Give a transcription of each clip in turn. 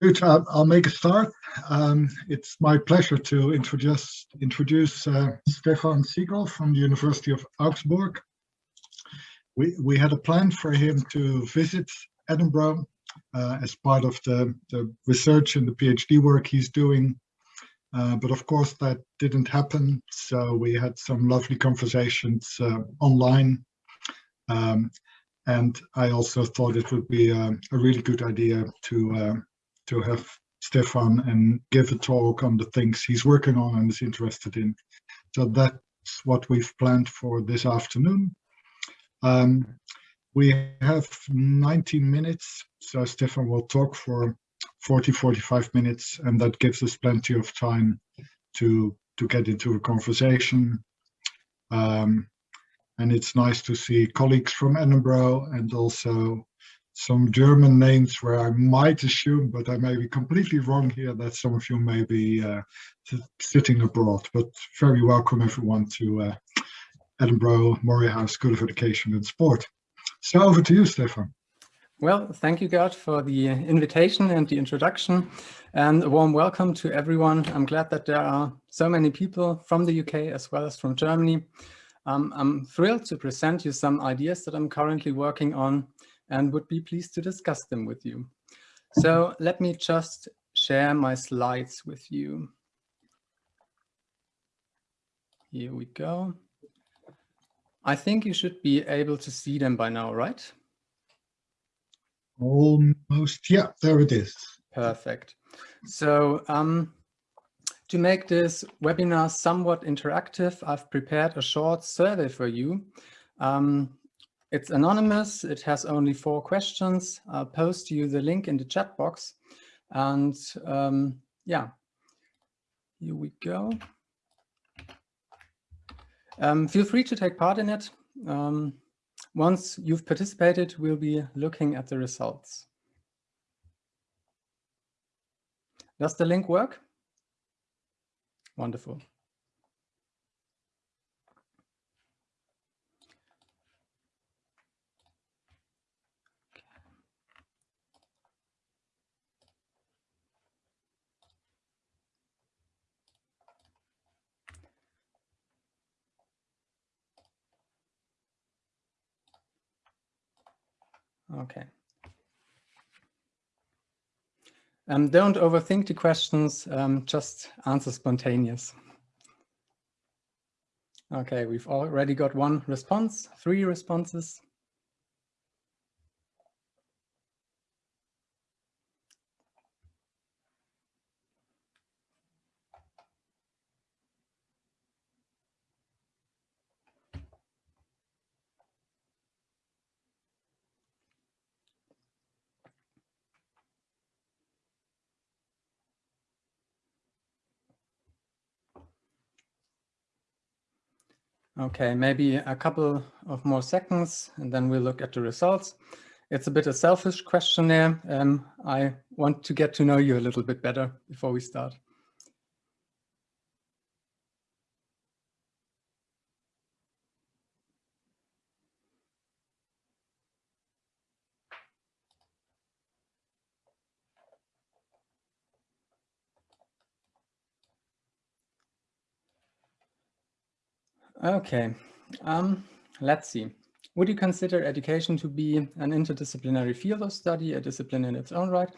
Uh, I'll make a start. Um, it's my pleasure to introduce introduce uh, Stefan Siegel from the University of Augsburg. We we had a plan for him to visit Edinburgh uh, as part of the the research and the PhD work he's doing, uh, but of course that didn't happen. So we had some lovely conversations uh, online. Um, and I also thought it would be a, a really good idea to uh, to have Stefan and give a talk on the things he's working on and is interested in. So that's what we've planned for this afternoon. Um, we have 19 minutes, so Stefan will talk for 40, 45 minutes, and that gives us plenty of time to, to get into a conversation. Um, and it's nice to see colleagues from Edinburgh and also some German names where I might assume, but I may be completely wrong here, that some of you may be uh, sitting abroad. But very welcome everyone to uh, Edinburgh Moray House School of Education and Sport. So over to you, Stefan. Well, thank you, Gert, for the invitation and the introduction. And a warm welcome to everyone. I'm glad that there are so many people from the UK as well as from Germany. Um, I'm thrilled to present you some ideas that I'm currently working on and would be pleased to discuss them with you. So let me just share my slides with you. Here we go. I think you should be able to see them by now, right? Almost, yeah, there it is. Perfect. So um, to make this webinar somewhat interactive, I've prepared a short survey for you. Um, it's anonymous. It has only four questions. I'll post you the link in the chat box. And um, yeah, here we go. Um, feel free to take part in it. Um, once you've participated, we'll be looking at the results. Does the link work? Wonderful. Okay. Um, don't overthink the questions, um, just answer spontaneous. Okay, we've already got one response, three responses. Okay, maybe a couple of more seconds and then we'll look at the results. It's a bit a selfish questionnaire. Um, I want to get to know you a little bit better before we start. Okay, um, let's see. Would you consider education to be an interdisciplinary field of study, a discipline in its own right?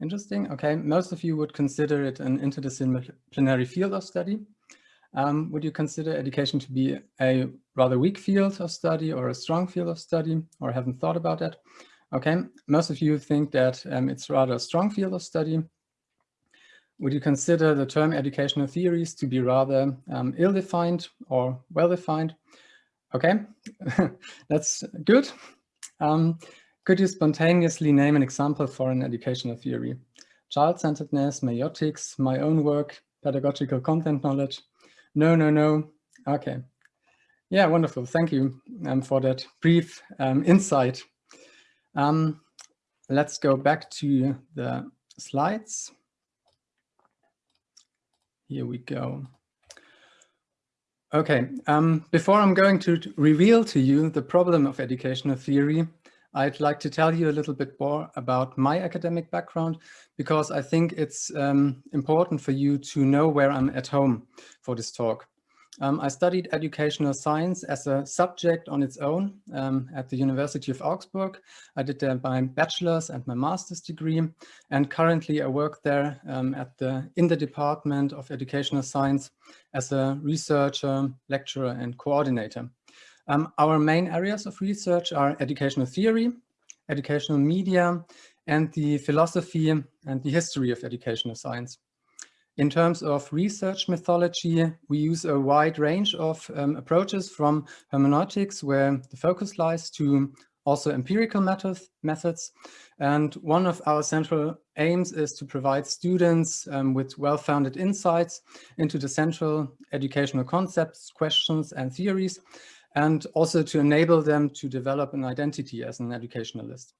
Interesting. Okay, most of you would consider it an interdisciplinary field of study. Um, would you consider education to be a rather weak field of study or a strong field of study or haven't thought about that? Okay, most of you think that um, it's rather a strong field of study. Would you consider the term educational theories to be rather um, ill-defined or well-defined? Okay, that's good. Um, could you spontaneously name an example for an educational theory? Child-centeredness, maieutics, my own work, pedagogical content knowledge? No, no, no. Okay. Yeah, wonderful. Thank you um, for that brief um, insight. Um, let's go back to the slides. Here we go. Okay, um, before I'm going to reveal to you the problem of educational theory, I'd like to tell you a little bit more about my academic background because I think it's um, important for you to know where I'm at home for this talk. Um, I studied educational science as a subject on its own um, at the University of Augsburg. I did there my bachelor's and my master's degree, and currently I work there um, at the in the Department of Educational Science as a researcher, lecturer, and coordinator. Um, our main areas of research are educational theory, educational media, and the philosophy and the history of educational science. In terms of research methodology, we use a wide range of um, approaches from hermeneutics, where the focus lies, to also empirical methods. methods. And one of our central aims is to provide students um, with well-founded insights into the central educational concepts, questions, and theories, and also to enable them to develop an identity as an educationalist.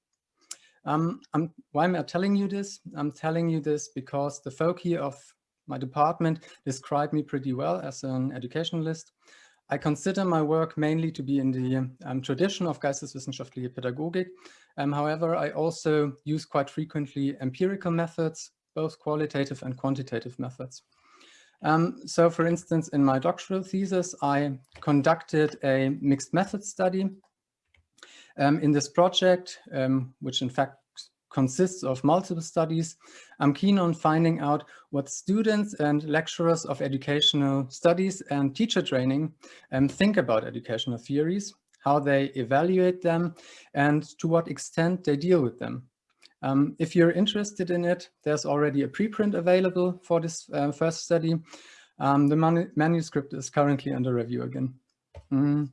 Um, why am I telling you this? I'm telling you this because the foci of my department described me pretty well as an educationalist. I consider my work mainly to be in the um, tradition of Geisteswissenschaftliche Pädagogik. Um, however, I also use quite frequently empirical methods, both qualitative and quantitative methods. Um, so for instance, in my doctoral thesis, I conducted a mixed method study. Um, in this project, um, which in fact consists of multiple studies. I'm keen on finding out what students and lecturers of educational studies and teacher training um, think about educational theories, how they evaluate them, and to what extent they deal with them. Um, if you're interested in it, there's already a preprint available for this uh, first study. Um, the man manuscript is currently under review again. Mm.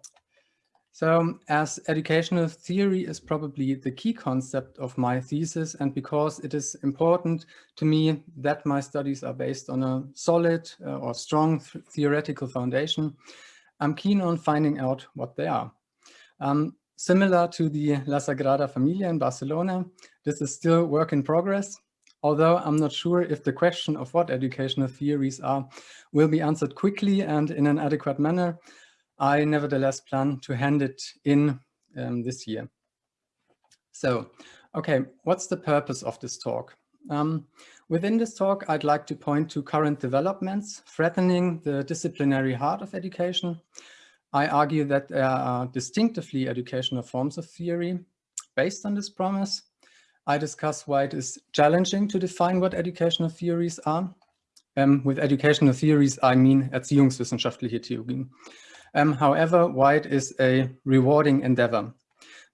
So as educational theory is probably the key concept of my thesis and because it is important to me that my studies are based on a solid uh, or strong th theoretical foundation, I'm keen on finding out what they are. Um, similar to the La Sagrada Familia in Barcelona, this is still work in progress, although I'm not sure if the question of what educational theories are will be answered quickly and in an adequate manner. I nevertheless plan to hand it in um, this year. So, okay, what's the purpose of this talk? Um, within this talk, I'd like to point to current developments threatening the disciplinary heart of education. I argue that there are distinctively educational forms of theory based on this promise. I discuss why it is challenging to define what educational theories are. Um, with educational theories, I mean erziehungswissenschaftliche Theorien. Um, however, White is a rewarding endeavor.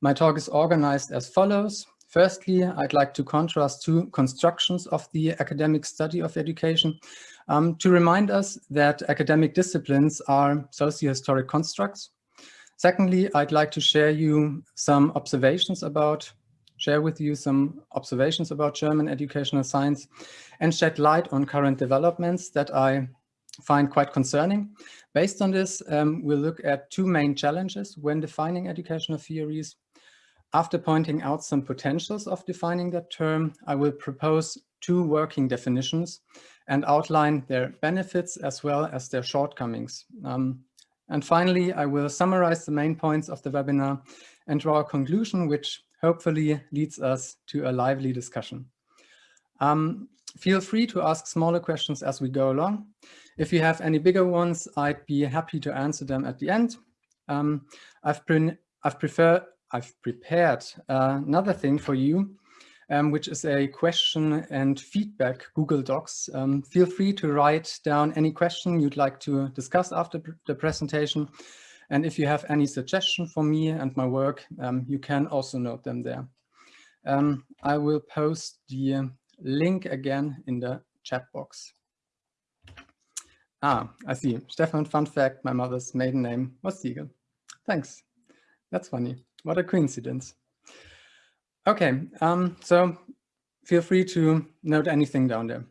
My talk is organized as follows. Firstly, I'd like to contrast two constructions of the academic study of education um, to remind us that academic disciplines are socio-historic constructs. Secondly, I'd like to share you some observations about, share with you some observations about German educational science and shed light on current developments that I find quite concerning. Based on this, um, we'll look at two main challenges when defining educational theories. After pointing out some potentials of defining that term, I will propose two working definitions and outline their benefits as well as their shortcomings. Um, and finally, I will summarize the main points of the webinar and draw a conclusion which hopefully leads us to a lively discussion. Um, feel free to ask smaller questions as we go along. If you have any bigger ones, I'd be happy to answer them at the end. Um, I've, pre I've, prefer I've prepared uh, another thing for you, um, which is a question and feedback Google Docs. Um, feel free to write down any question you'd like to discuss after the presentation. And if you have any suggestion for me and my work, um, you can also note them there. Um, I will post the link again in the chat box. Ah, I see. Stefan, fun fact, my mother's maiden name was Siegel. Thanks. That's funny. What a coincidence. Okay, um, so feel free to note anything down there.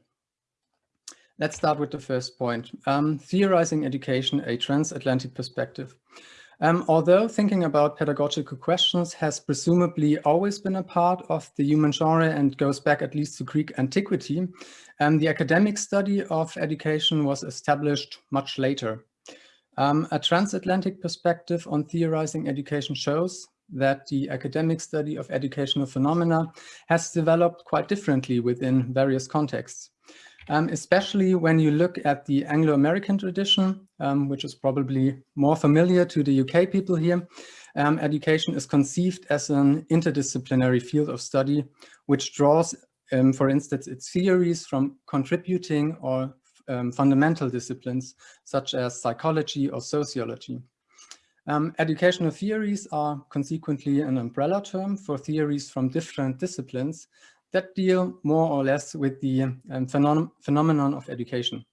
Let's start with the first point, um, theorizing education, a transatlantic perspective. Um, although thinking about pedagogical questions has presumably always been a part of the human genre and goes back at least to Greek antiquity, um, the academic study of education was established much later. Um, a transatlantic perspective on theorizing education shows that the academic study of educational phenomena has developed quite differently within various contexts. Um, especially when you look at the Anglo-American tradition, um, which is probably more familiar to the UK people here, um, education is conceived as an interdisciplinary field of study, which draws, um, for instance, its theories from contributing or um, fundamental disciplines, such as psychology or sociology. Um, educational theories are consequently an umbrella term for theories from different disciplines that deal more or less with the um, phenom phenomenon of education.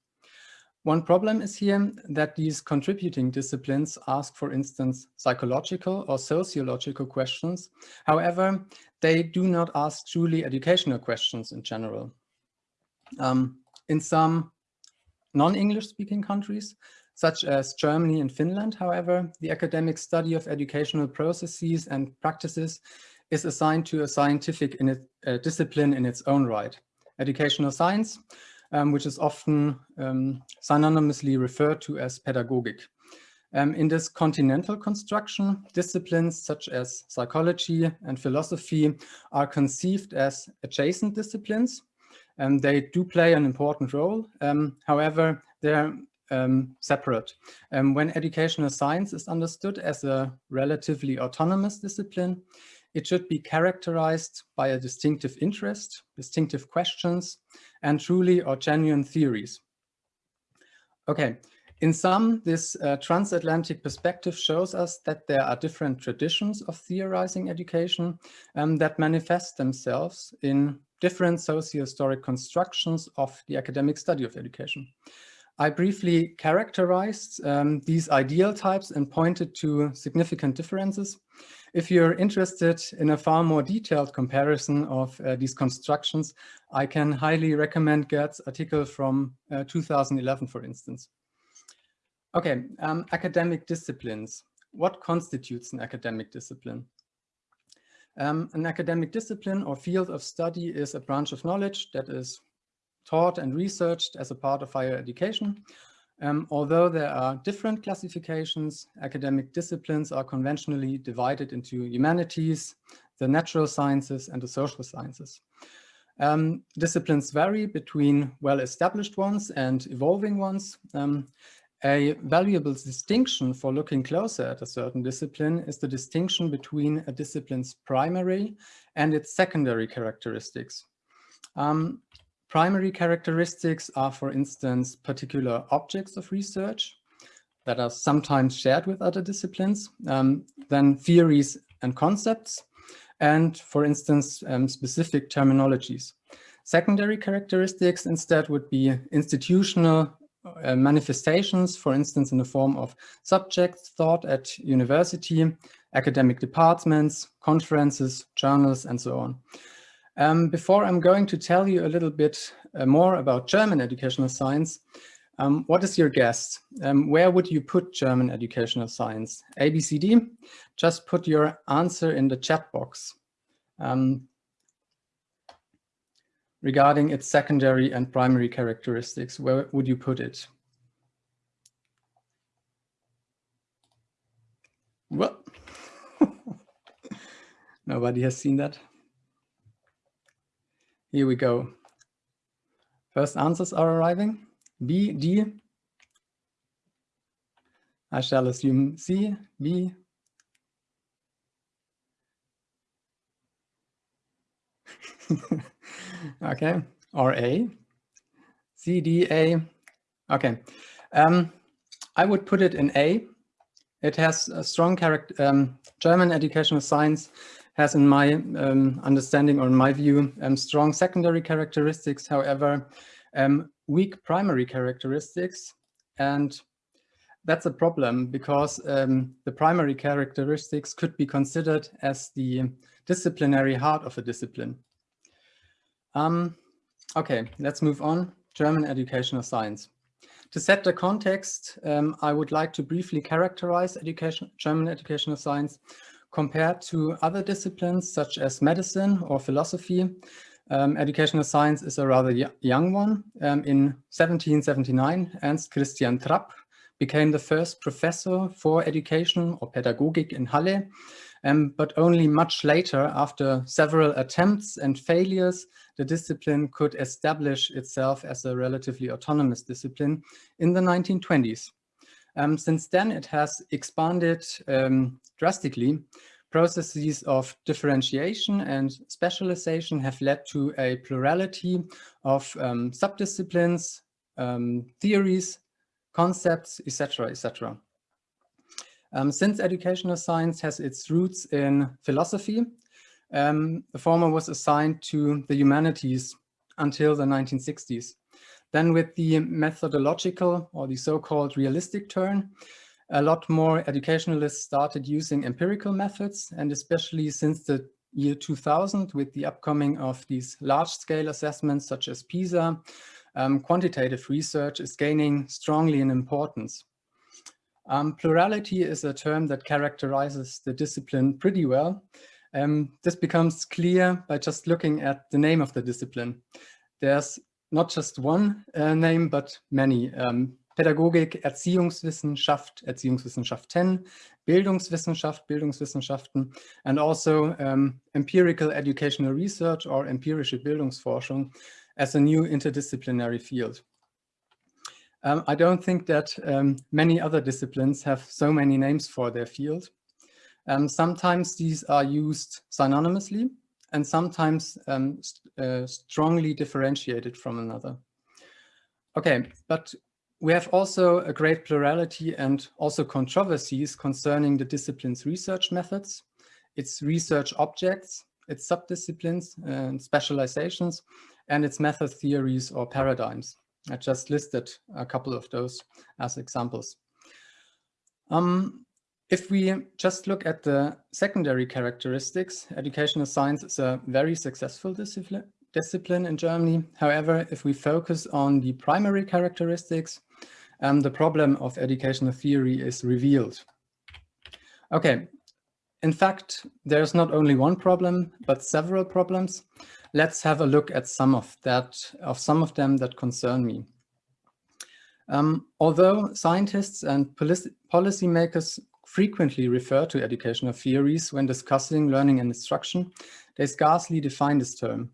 One problem is here that these contributing disciplines ask, for instance, psychological or sociological questions. However, they do not ask truly educational questions in general. Um, in some non-English speaking countries, such as Germany and Finland, however, the academic study of educational processes and practices is assigned to a scientific in it, uh, discipline in its own right. Educational science, um, which is often um, synonymously referred to as pedagogic. Um, in this continental construction, disciplines such as psychology and philosophy are conceived as adjacent disciplines. and they do play an important role. Um, however, they're um, separate. Um, when educational science is understood as a relatively autonomous discipline, it should be characterized by a distinctive interest, distinctive questions, and truly or genuine theories. Okay, in sum, this uh, transatlantic perspective shows us that there are different traditions of theorizing education um, that manifest themselves in different socio-historic constructions of the academic study of education. I briefly characterized um, these ideal types and pointed to significant differences. If you're interested in a far more detailed comparison of uh, these constructions, I can highly recommend Gert's article from uh, 2011, for instance. Okay, um, academic disciplines. What constitutes an academic discipline? Um, an academic discipline or field of study is a branch of knowledge that is taught and researched as a part of higher education. Um, although there are different classifications, academic disciplines are conventionally divided into humanities, the natural sciences, and the social sciences. Um, disciplines vary between well-established ones and evolving ones. Um, a valuable distinction for looking closer at a certain discipline is the distinction between a discipline's primary and its secondary characteristics. Um, Primary characteristics are, for instance, particular objects of research that are sometimes shared with other disciplines, um, then theories and concepts, and, for instance, um, specific terminologies. Secondary characteristics instead would be institutional uh, manifestations, for instance, in the form of subjects taught at university, academic departments, conferences, journals, and so on. Um, before I'm going to tell you a little bit uh, more about German educational science, um, what is your guess? Um, where would you put German educational science? A, B, C, D? Just put your answer in the chat box um, regarding its secondary and primary characteristics. Where would you put it? Well, nobody has seen that. Here we go. First answers are arriving. B, D. I shall assume C, B. okay, or A. C, D, A. Okay. Um, I would put it in A. It has a strong character. Um, German educational science has, in my um, understanding or in my view, um, strong secondary characteristics, however, um, weak primary characteristics. And that's a problem because um, the primary characteristics could be considered as the disciplinary heart of a discipline. Um, okay, let's move on. German educational science. To set the context, um, I would like to briefly characterize education, German educational science compared to other disciplines such as medicine or philosophy, um, educational science is a rather young one. Um, in 1779, Ernst Christian Trapp became the first professor for education or pedagogic in Halle. um, but only much later, after several attempts and failures, the discipline could establish itself as a relatively autonomous discipline in the 1920s. Um, since then, it has expanded um, drastically. Processes of differentiation and specialization have led to a plurality of um, subdisciplines, um, theories, concepts, etc., etc. Um, since educational science has its roots in philosophy, um, the former was assigned to the humanities until the 1960s. Then with the methodological or the so-called realistic turn, a lot more educationalists started using empirical methods and especially since the year 2000 with the upcoming of these large-scale assessments such as PISA, um, quantitative research is gaining strongly in importance. Um, plurality is a term that characterizes the discipline pretty well. Um, this becomes clear by just looking at the name of the discipline. There's not just one uh, name, but many. Um, Pädagogik, Erziehungswissenschaft, Erziehungswissenschaften, Bildungswissenschaft, Bildungswissenschaften, and also um, empirical educational research or empirische Bildungsforschung as a new interdisciplinary field. Um, I don't think that um, many other disciplines have so many names for their field. Um, sometimes these are used synonymously and sometimes um, uh, strongly differentiated from another. Okay, but we have also a great plurality and also controversies concerning the discipline's research methods, its research objects, its subdisciplines and specializations, and its method theories or paradigms. I just listed a couple of those as examples. Um, if we just look at the secondary characteristics, educational science is a very successful discipline, in Germany. However, if we focus on the primary characteristics, um, the problem of educational theory is revealed. Okay, in fact, there's not only one problem, but several problems. Let's have a look at some of that, of some of them that concern me. Um, although scientists and policy policymakers frequently refer to educational theories when discussing learning and instruction, they scarcely define this term.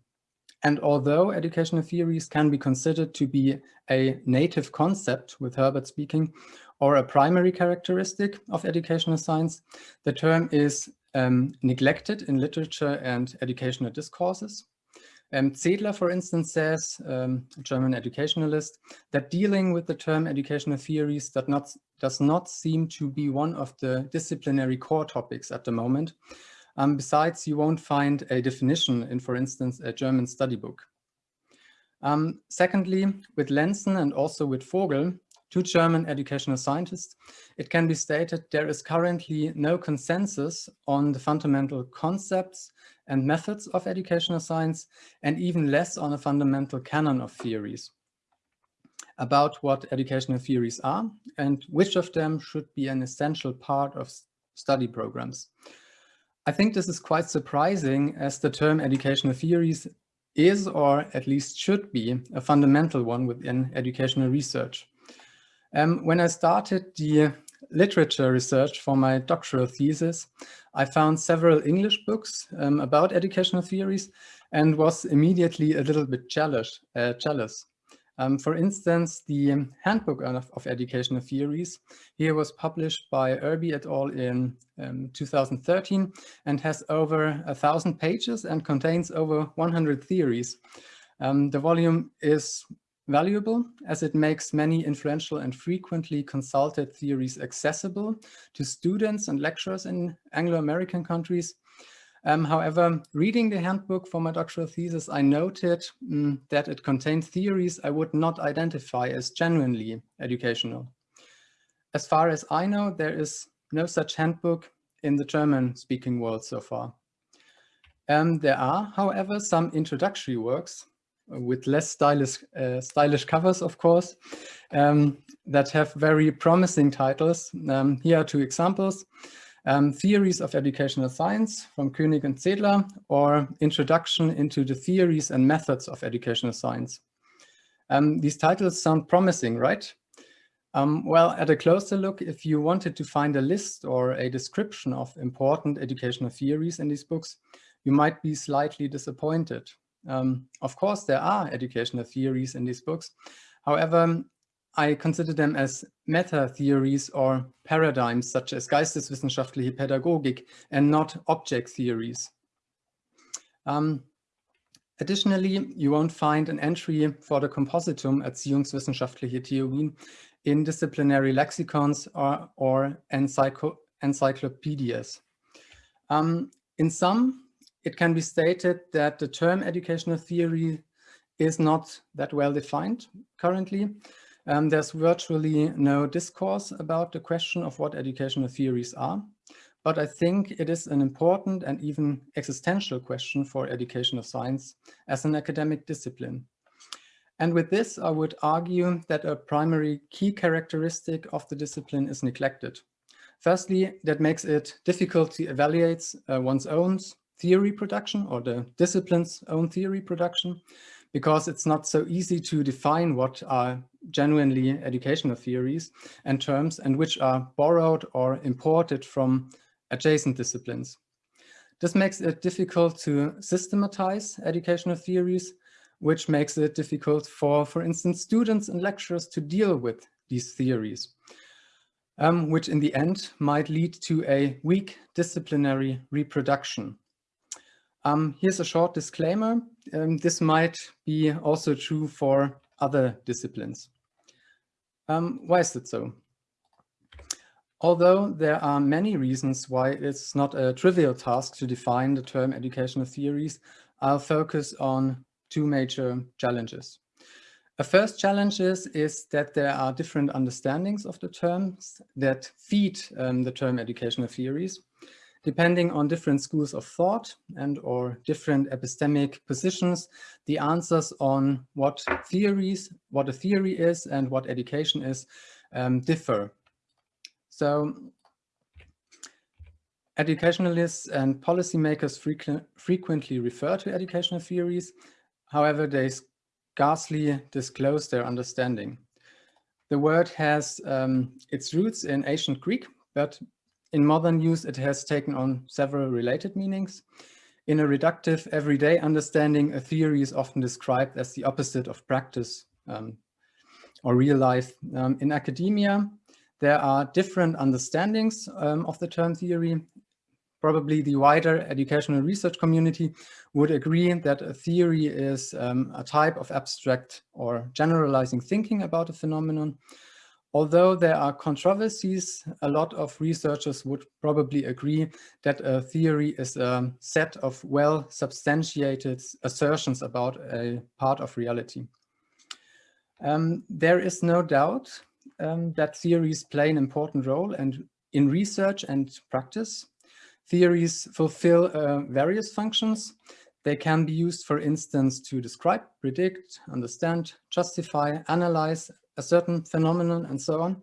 And although educational theories can be considered to be a native concept, with Herbart speaking, or a primary characteristic of educational science, the term is um, neglected in literature and educational discourses. Um, Zedler, for instance, says, um, a German educationalist, that dealing with the term educational theories does not, does not seem to be one of the disciplinary core topics at the moment. Um, besides, you won't find a definition in, for instance, a German study book. Um, secondly, with Lenzen and also with Vogel, two German educational scientists, it can be stated there is currently no consensus on the fundamental concepts and methods of educational science, and even less on a fundamental canon of theories about what educational theories are and which of them should be an essential part of study programs. I think this is quite surprising as the term educational theories is, or at least should be, a fundamental one within educational research. Um, when I started the literature research for my doctoral thesis, I found several English books um, about educational theories and was immediately a little bit jealous. Uh, jealous. Um, for instance, the Handbook of, of, Educational Theories here was published by Irby et al. in um, 2013 and has over a thousand pages and contains over 100 theories. Um, the volume is valuable as it makes many influential and frequently consulted theories accessible to students and lecturers in Anglo-American countries. Um, however, reading the handbook for my doctoral thesis, I noted um, that it contained theories I would not identify as genuinely educational. As far as I know, there is no such handbook in the German-speaking world so far. Um, there are, however, some introductory works with less stylish, uh, stylish covers, of course, um, that have very promising titles. Um, here are two examples. Um, Theories of Educational Science from Koenig and Zedler, or Introduction into the Theories and Methods of Educational Science. Um, these titles sound promising, right? Um, well, at a closer look, if you wanted to find a list or a description of important educational theories in these books, you might be slightly disappointed. Um, of course, there are educational theories in these books. However, I consider them as meta-theories or paradigms such as geisteswissenschaftliche Pädagogik and not object theories. Um, additionally, you won't find an entry for the Compositum Erziehungswissenschaftliche Theorien in disciplinary lexicons or, or encycl encyclopedias. Um, in some, it can be stated that the term educational theory is not that well defined currently. Um, there's virtually no discourse about the question of what educational theories are, but I think it is an important and even existential question for educational science as an academic discipline. And with this, I would argue that a primary key characteristic of the discipline is neglected. Firstly, that makes it difficult to evaluate uh, one's own theory production or the discipline's own theory production, because it's not so easy to define what are genuinely educational theories and terms and which are borrowed or imported from adjacent disciplines. This makes it difficult to systematize educational theories which makes it difficult for, for instance, students and lecturers to deal with these theories, um, which in the end might lead to a weak disciplinary reproduction. Um, here's a short disclaimer. Um, this might be also true for other disciplines. Um, why is it so? Although there are many reasons why it's not a trivial task to define the term educational theories, I'll focus on two major challenges. A first challenge is, is that there are different understandings of the terms that feed um, the term educational theories, depending on different schools of thought and or different epistemic positions, the answers on what theories, what a theory is and what education is um, differ. So educationalists and policymakers frequent, frequently refer to educational theories However, they scarcely disclose their understanding. The word has um, its roots in ancient Greek, but in modern use it has taken on several related meanings. In a reductive everyday understanding, a theory is often described as the opposite of practice um, or real life. Um, in academia, there are different understandings um, of the term theory probably the wider educational research community would agree that a theory is um, a type of abstract or generalizing thinking about a phenomenon. Although there are controversies, a lot of researchers would probably agree that a theory is a set of well-substantiated assertions about a part of reality. Um, there is no doubt um, that theories play an important role and in research and practice. Theories fulfill uh, various functions. They can be used, for instance, to describe, predict, understand, justify, analyze a certain phenomenon, and so on.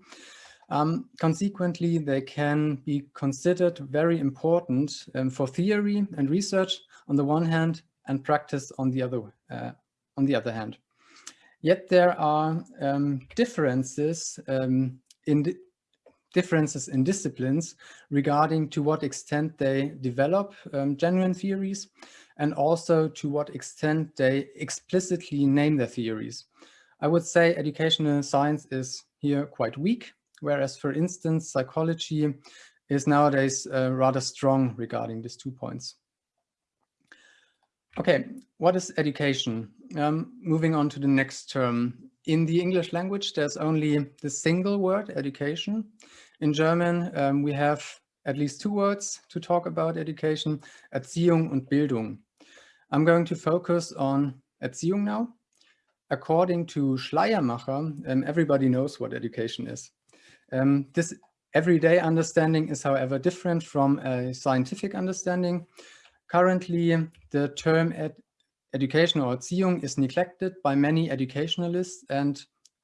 Um, consequently, they can be considered very important um, for theory and research on the one hand and practice on the other, uh, on the other hand. Yet there are um, differences um, in, differences in disciplines regarding to what extent they develop um, genuine theories and also to what extent they explicitly name their theories. I would say educational science is here quite weak, whereas for instance, psychology is nowadays uh, rather strong regarding these two points. Okay, what is education? Um, moving on to the next term. In the English language, there's only the single word, education. In German, um, we have at least two words to talk about education, Erziehung and Bildung. I'm going to focus on Erziehung now. According to Schleiermacher, um, everybody knows what education is. Um, this everyday understanding is, however, different from a scientific understanding. Currently, the term ed education or Erziehung is neglected by many educationalists and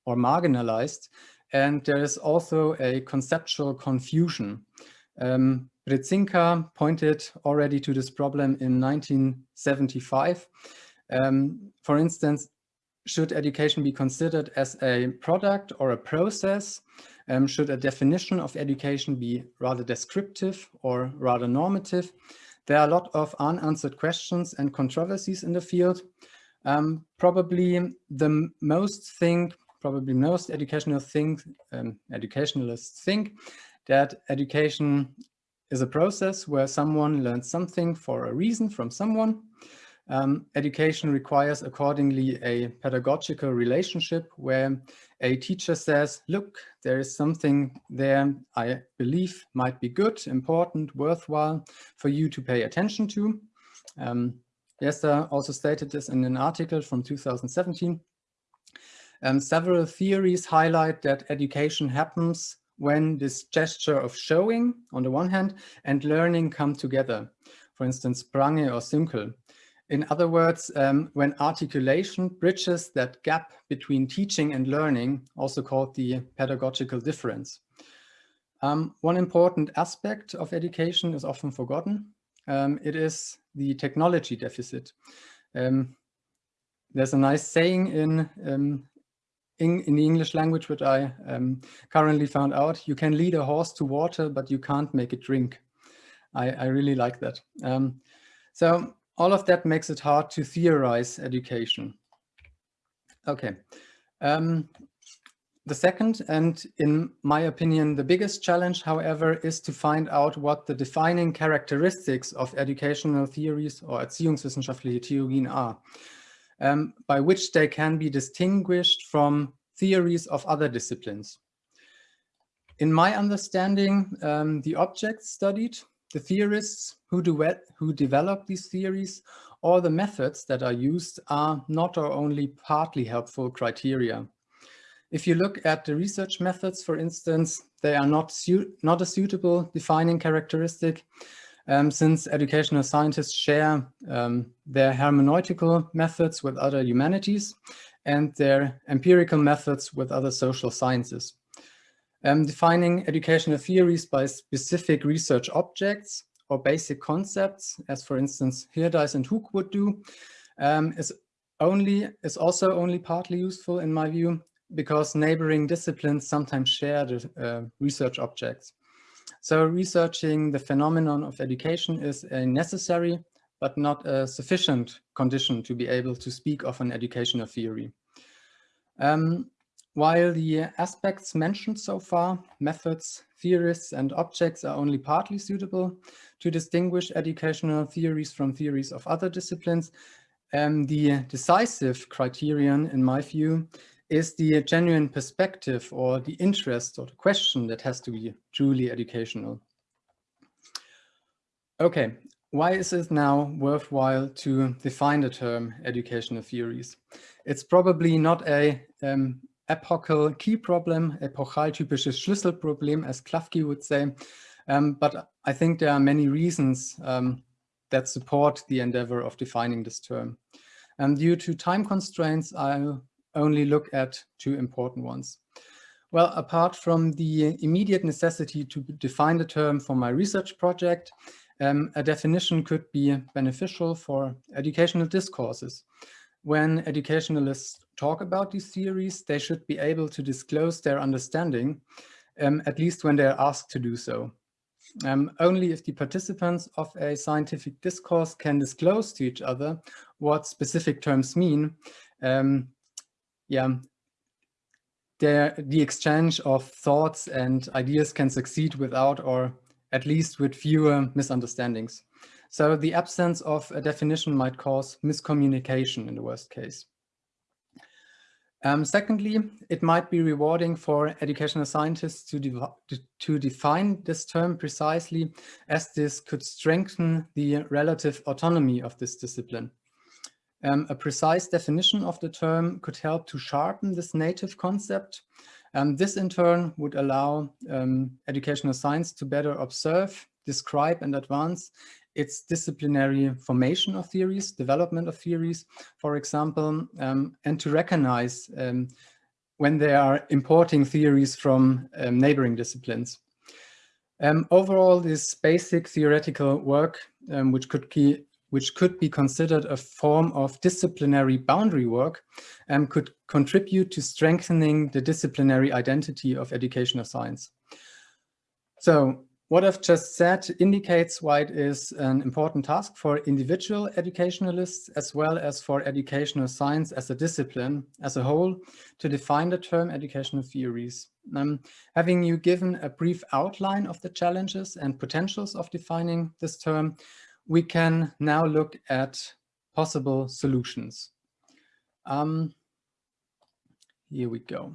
or marginalized and there is also a conceptual confusion. Um, pointed already to this problem in 1975. Um, for instance, should education be considered as a product or a process? Um, should a definition of education be rather descriptive or rather normative? There are a lot of unanswered questions and controversies in the field. Um, probably the most thing, probably most educational think, um, educationalists think that education is a process where someone learns something for a reason from someone. Um, education requires accordingly a pedagogical relationship where a teacher says, look, there is something there I believe might be good, important, worthwhile for you to pay attention to. Um, Jester also stated this in an article from 2017. Um, several theories highlight that education happens when this gesture of showing on the one hand and learning come together. For instance, Prange or Sünkel. In other words, um, when articulation bridges that gap between teaching and learning, also called the pedagogical difference. Um, one important aspect of education is often forgotten. Um, it is the technology deficit. Um, there's a nice saying in, um, in, in, the English language, which I um, currently found out, you can lead a horse to water, but you can't make it drink. I, I really like that. so all of that makes it hard to theorize education. Okay. Um, the second, and in my opinion, the biggest challenge, however, is to find out what the defining characteristics of educational theories or erziehungswissenschaftliche Theorien are, um, by which they can be distinguished from theories of other disciplines. In my understanding, um, the objects studied the theorists who, who develop these theories or the methods that are used are not or only partly helpful criteria. If you look at the research methods, for instance, they are not, not a suitable defining characteristic um, since educational scientists share um, their hermeneutical methods with other humanities and their empirical methods with other social sciences um, defining educational theories by specific research objects or basic concepts, as for instance Hirdaes and Hook would do, um, is only is also only partly useful in my view because neighboring disciplines sometimes share the uh, research objects. So researching the phenomenon of education is a necessary but not a sufficient condition to be able to speak of an educational theory. Um, while the aspects mentioned so far, methods, theorists, and objects are only partly suitable to distinguish educational theories from theories of other disciplines, um, the decisive criterion, in my view, is the genuine perspective or the interest or the question that has to be truly educational. Okay, why is it now worthwhile to define the term educational theories? It's probably not a um, epochal key problem, epochaltypisches Schlüsselproblem, as Klafki would say. Um, but I think there are many reasons um, that support the endeavor of defining this term. And due to time constraints, I'll only look at two important ones. Well, apart from the immediate necessity to define the term for my research project, um, a definition could be beneficial for educational discourses. When educationalists talk about these theories, they should be able to disclose their understanding, um, at least when they're asked to do so. Um, only if the participants of a scientific discourse can disclose to each other what specific terms mean, um, yeah, the exchange of thoughts and ideas can succeed without or at least with fewer misunderstandings. So the absence of a definition might cause miscommunication in the worst case. Um, secondly, it might be rewarding for educational scientists to, de to define this term precisely as this could strengthen the relative autonomy of this discipline. Um, a precise definition of the term could help to sharpen this native concept. Um, this in turn would allow um, educational science to better observe, describe and advance its disciplinary formation of theories, development of theories, for example, um, and to recognize um, when they are importing theories from um, neighboring disciplines. Um, overall, this basic theoretical work, um, which could be, which could be considered a form of disciplinary boundary work, um, could contribute to strengthening the disciplinary identity of educational science. So what I've just said indicates why it is an important task for individual educationalists as well as for educational science as a discipline as a whole to define the term educational theories. Um, having you given a brief outline of the challenges and potentials of defining this term, we can now look at possible solutions. Um, here we go.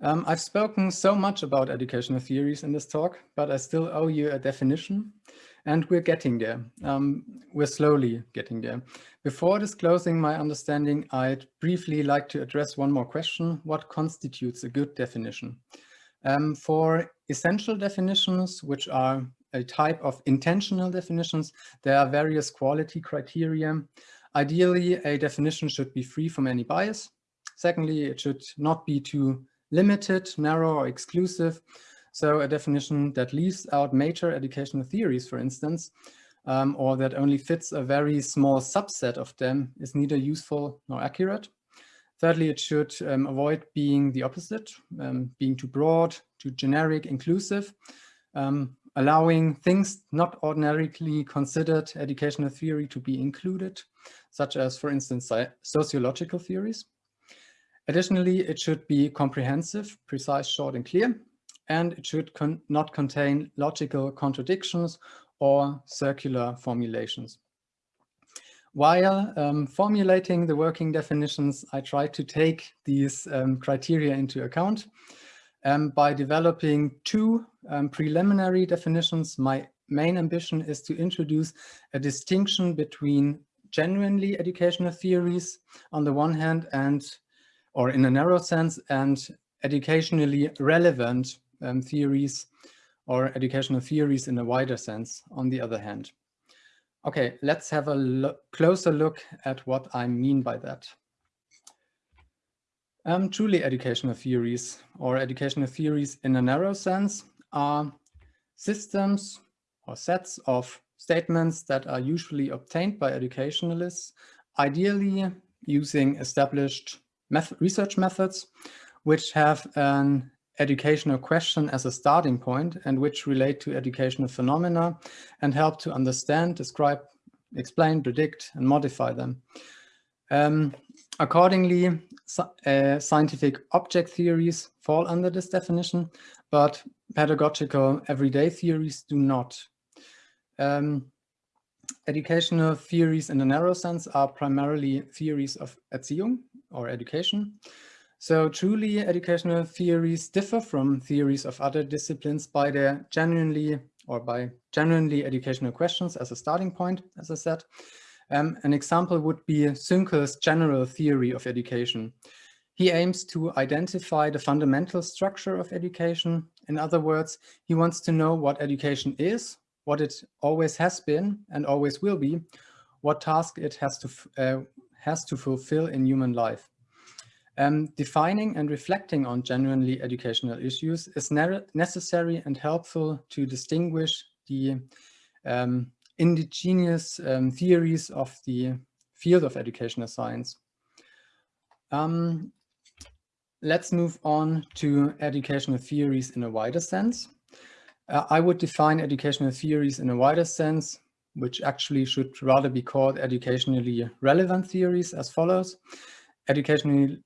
Um, I've spoken so much about educational theories in this talk, but I still owe you a definition and we're getting there. Um, we're slowly getting there. Before disclosing my understanding, I'd briefly like to address one more question. What constitutes a good definition? Um, for essential definitions, which are a type of intensional definitions, there are various quality criteria. Ideally, a definition should be free from any bias. Secondly, it should not be too limited, narrow, or exclusive. So a definition that leaves out major educational theories, for instance, um, or that only fits a very small subset of them is neither useful nor accurate. Thirdly, it should um, avoid being the opposite, um, being too broad, too generic, inclusive, um, allowing things not ordinarily considered educational theory to be included, such as, for instance, sociological theories. Additionally, it should be comprehensive, precise, short and clear, and it should con not contain logical contradictions or circular formulations. While um, formulating the working definitions, I tried to take these um, criteria into account. Um, by developing two um, preliminary definitions, my main ambition is to introduce a distinction between genuinely educational theories on the one hand and or in a narrow sense, and educationally relevant um, theories or educational theories in a wider sense, on the other hand. Okay, let's have a lo closer look at what I mean by that. Um, truly educational theories or educational theories in a narrow sense are systems or sets of statements that are usually obtained by educationalists, ideally using established research methods, which have an educational question as a starting point and which relate to educational phenomena and help to understand, describe, explain, predict, and modify them. Um, accordingly, uh, scientific object theories fall under this definition, but pedagogical everyday theories do not. Um, educational theories in a narrow sense are primarily theories of Erziehung, or education. So truly educational theories differ from theories of other disciplines by their genuinely or by genuinely educational questions as a starting point, as I said. Um, an example would be Sünkel's general theory of education. He aims to identify the fundamental structure of education. In other words, he wants to know what education is, what it always has been and always will be, what task it has to, uh, has to fulfill in human life. Um, defining and reflecting on genuinely educational issues is ne necessary and helpful to distinguish the um, indigenous um, theories of the field of educational science. Um, let's move on to educational theories in a wider sense. Uh, I would define educational theories in a wider sense which actually should rather be called educationally relevant theories as follows. Educational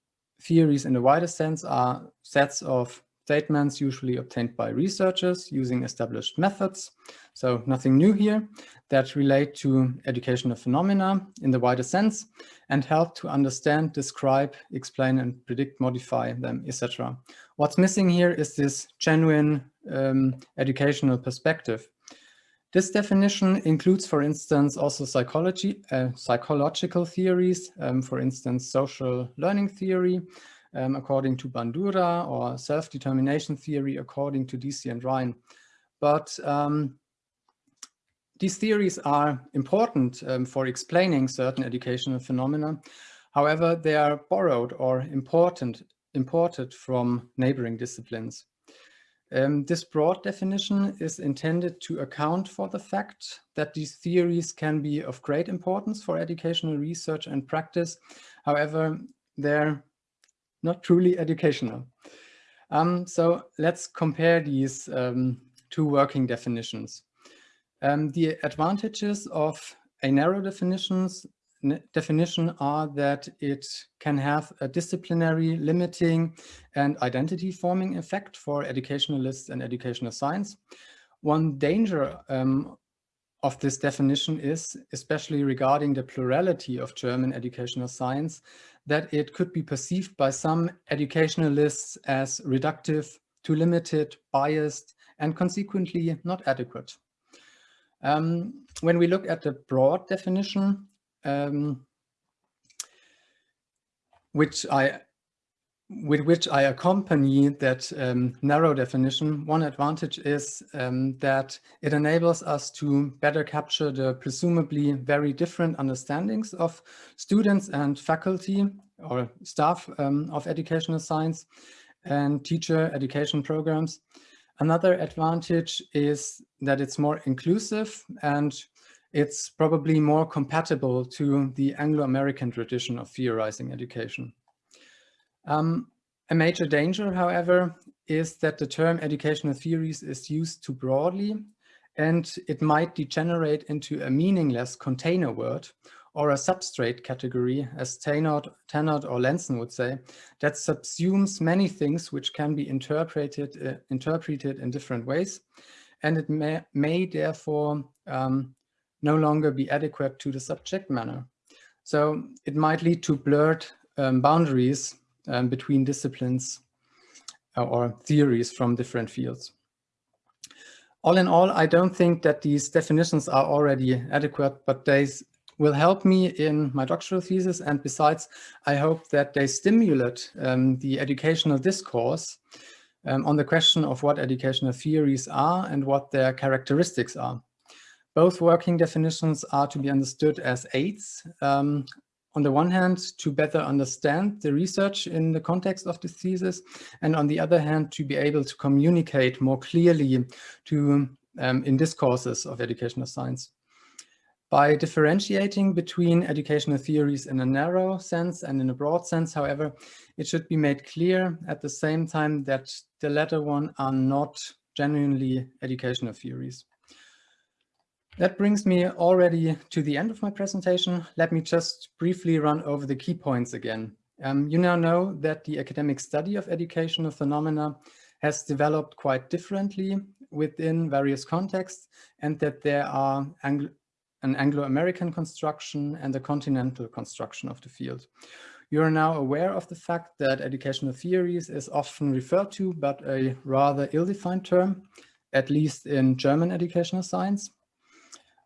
theories in the wider sense are sets of statements usually obtained by researchers using established methods. So nothing new here that relate to educational phenomena in the wider sense and help to understand, describe, explain and predict, modify them, etc. What's missing here is this genuine um, educational perspective. This definition includes, for instance, also psychology, uh, psychological theories, um, for instance, social learning theory, um, according to Bandura, or self-determination theory, according to Deci and Ryan. But um, these theories are important um, for explaining certain educational phenomena. However, they are borrowed or important, imported from neighboring disciplines. Um, this broad definition is intended to account for the fact that these theories can be of great importance for educational research and practice. However, they're not truly educational. Um, so let's compare these um, two working definitions. Um, the advantages of a narrow definitions definition are that it can have a disciplinary, limiting, and identity forming effect for educationalists and educational science. One danger um, of this definition is, especially regarding the plurality of German educational science, that it could be perceived by some educationalists as reductive, too limited, biased, and consequently not adequate. Um, when we look at the broad definition, um, which I with which I accompany that um, narrow definition, one advantage is um, that it enables us to better capture the presumably very different understandings of students and faculty or staff um, of educational science and teacher education programs. Another advantage is that it's more inclusive and it's probably more compatible to the Anglo-American tradition of theorizing education. Um, a major danger, however, is that the term educational theories is used too broadly and it might degenerate into a meaningless container word or a substrate category, as Tenorth or Lenzen would say, that subsumes many things which can be interpreted, uh, interpreted in different ways. And it may, may therefore um, no longer be adequate to the subject matter. So it might lead to blurred um, boundaries um, between disciplines uh, or theories from different fields. All in all, I don't think that these definitions are already adequate, but they will help me in my doctoral thesis. And besides, I hope that they stimulate um, the educational discourse um, on the question of what educational theories are and what their characteristics are. Both working definitions are to be understood as aids. Um, on the one hand, to better understand the research in the context of the thesis, and on the other hand, to be able to communicate more clearly to um, in discourses of educational science. By differentiating between educational theories in a narrow sense and in a broad sense, however, it should be made clear at the same time that the latter one are not genuinely educational theories. That brings me already to the end of my presentation. Let me just briefly run over the key points again. Um, you now know that the academic study of educational phenomena has developed quite differently within various contexts and that there are Anglo an Anglo-American construction and a continental construction of the field. You are now aware of the fact that educational theories is often referred to, but a rather ill-defined term, at least in German educational science.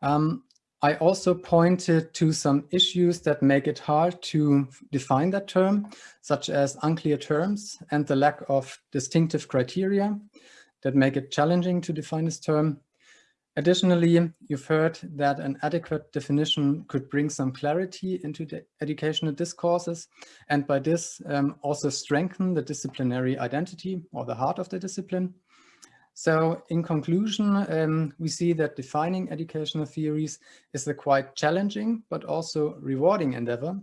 Um, I also pointed to some issues that make it hard to define that term, such as unclear terms and the lack of distinctive criteria that make it challenging to define this term. Additionally, you've heard that an adequate definition could bring some clarity into the educational discourses and by this um, also strengthen the disciplinary identity or the heart of the discipline. So in conclusion, um, we see that defining educational theories is a quite challenging but also rewarding endeavor,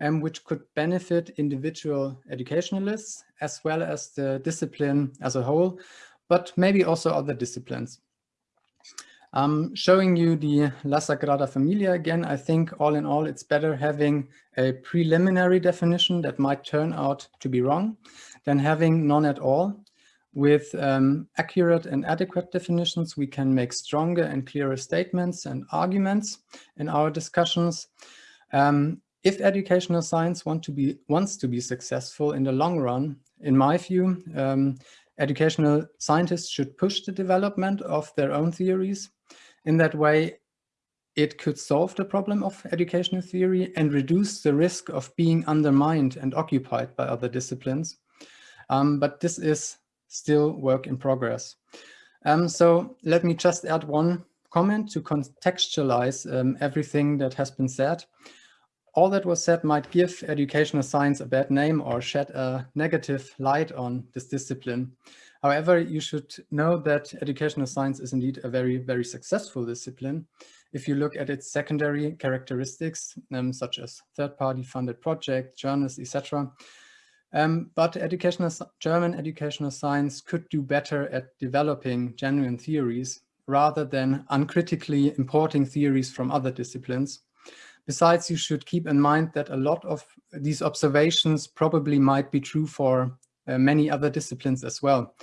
um, which could benefit individual educationalists as well as the discipline as a whole, but maybe also other disciplines. Um, showing you the La Sagrada Familia again, I think all in all, it's better having a preliminary definition that might turn out to be wrong than having none at all. With um, accurate and adequate definitions, we can make stronger and clearer statements and arguments in our discussions. Um, if educational science want to be, wants to be successful in the long run, in my view, um, educational scientists should push the development of their own theories. In that way, it could solve the problem of educational theory and reduce the risk of being undermined and occupied by other disciplines. Um, but this is still work in progress. Um, so let me just add one comment to contextualize um, everything that has been said. all that was said might give educational science a bad name or shed a negative light on this discipline. However, you should know that educational science is indeed a very, very successful discipline. If you look at its secondary characteristics, um, such as third-party funded projects, journals, etc. Um, but educational, German educational science could do better at developing genuine theories rather than uncritically importing theories from other disciplines. Besides, you should keep in mind that a lot of these observations probably might be true for uh, many other disciplines as well.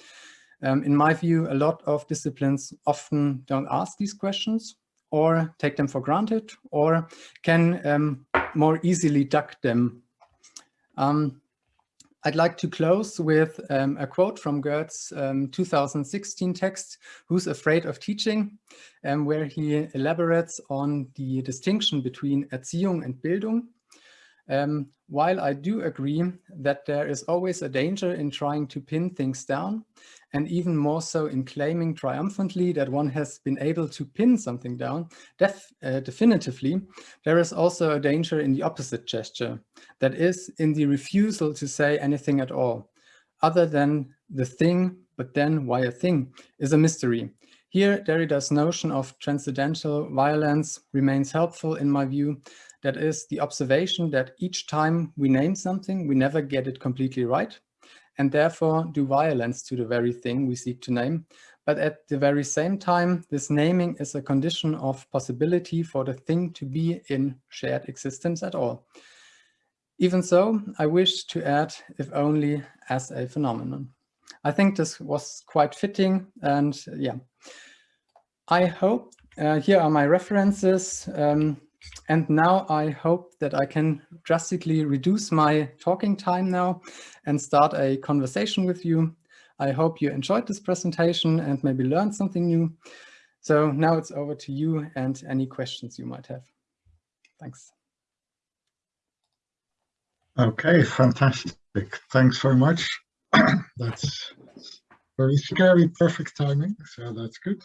Um, in my view, a lot of disciplines often don't ask these questions or take them for granted or can um, more easily duck them. Um, I'd like to close with um, a quote from Goetz's um, 2016 text, Who's Afraid of Teaching, um, where he elaborates on the distinction between Erziehung and Bildung. Um, while I do agree that there is always a danger in trying to pin things down, and even more so in claiming triumphantly that one has been able to pin something down def uh, definitively, there is also a danger in the opposite gesture, that is in the refusal to say anything at all, other than the thing, but then why a thing, is a mystery. Here, Derrida's notion of transcendental violence remains helpful in my view, that is the observation that each time we name something, we never get it completely right, and therefore do violence to the very thing we seek to name. But at the very same time, this naming is a condition of possibility for the thing to be in shared existence at all. Even so, I wish to add, if only as a phenomenon. I think this was quite fitting and yeah. I hope, uh, here are my references. Um, and now I hope that I can drastically reduce my talking time now and start a conversation with you. I hope you enjoyed this presentation and maybe learned something new. So now it's over to you and any questions you might have. Thanks. Okay, fantastic. Thanks very much. that's very scary, perfect timing, so that's good.